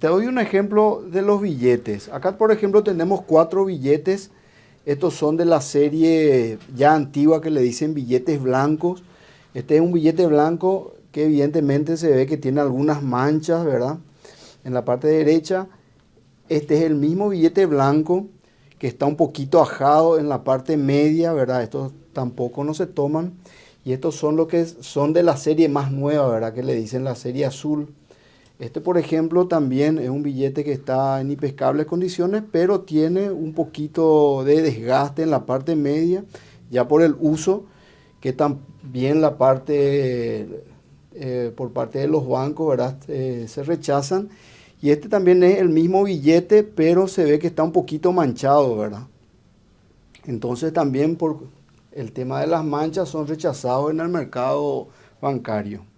te doy un ejemplo de los billetes. Acá, por ejemplo, tenemos cuatro billetes. Estos son de la serie ya antigua que le dicen billetes blancos. Este es un billete blanco que evidentemente se ve que tiene algunas manchas, ¿verdad? En la parte derecha, este es el mismo billete blanco que está un poquito ajado en la parte media, ¿verdad? Estos tampoco no se toman. Y estos son los que son de la serie más nueva, ¿verdad? Que le dicen la serie azul. Este, por ejemplo, también es un billete que está en impescables condiciones, pero tiene un poquito de desgaste en la parte media, ya por el uso, que también la parte, eh, por parte de los bancos, ¿verdad? Eh, se rechazan. Y este también es el mismo billete, pero se ve que está un poquito manchado, ¿verdad? Entonces también por el tema de las manchas son rechazados en el mercado bancario.